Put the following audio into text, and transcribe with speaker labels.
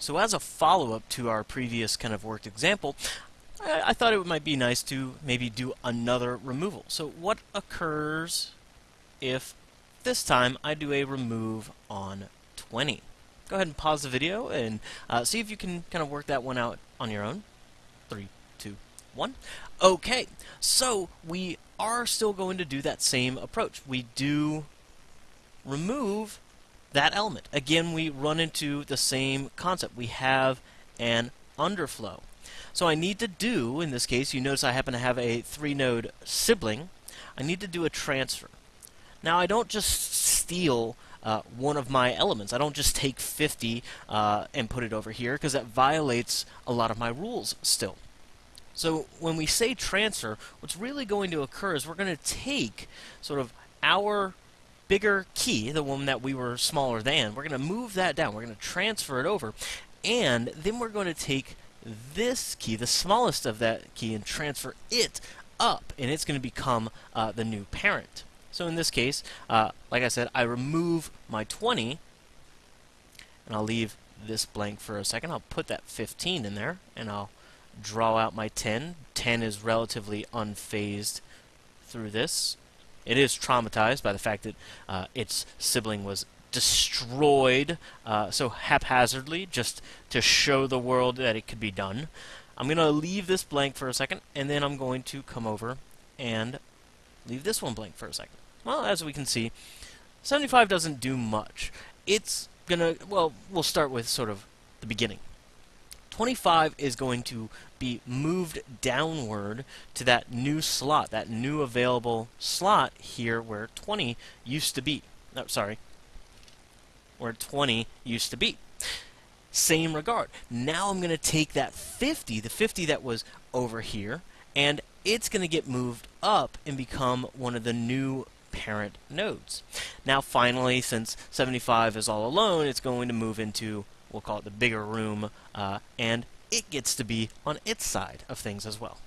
Speaker 1: So as a follow-up to our previous kind of worked example, I, I thought it might be nice to maybe do another removal. So what occurs if this time I do a remove on 20? Go ahead and pause the video and uh, see if you can kind of work that one out on your own. Three, two, one. Okay, so we are still going to do that same approach. We do remove that element. Again, we run into the same concept. We have an underflow. So I need to do, in this case, you notice I happen to have a three-node sibling. I need to do a transfer. Now I don't just steal uh, one of my elements. I don't just take 50 uh, and put it over here because that violates a lot of my rules still. So when we say transfer, what's really going to occur is we're going to take sort of our bigger key, the one that we were smaller than, we're going to move that down. We're going to transfer it over. And then we're going to take this key, the smallest of that key, and transfer it up. And it's going to become uh, the new parent. So in this case, uh, like I said, I remove my 20, and I'll leave this blank for a second. I'll put that 15 in there, and I'll draw out my 10. 10 is relatively unfazed through this. It is traumatized by the fact that uh, its sibling was destroyed uh, so haphazardly just to show the world that it could be done. I'm going to leave this blank for a second, and then I'm going to come over and leave this one blank for a second. Well, as we can see, 75 doesn't do much. It's going to, well, we'll start with sort of the beginning. 25 is going to be moved downward to that new slot, that new available slot here where 20 used to be. No, sorry, where 20 used to be. Same regard. Now I'm going to take that 50, the 50 that was over here, and it's going to get moved up and become one of the new parent nodes. Now finally, since 75 is all alone, it's going to move into we'll call it the bigger room, uh, and it gets to be on its side of things as well.